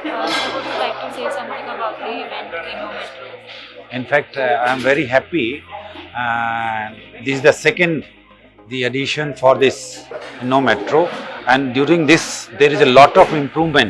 In fact, uh, I am very happy. Uh, this is the second the addition for this no metro, and during this there is a lot of improvement.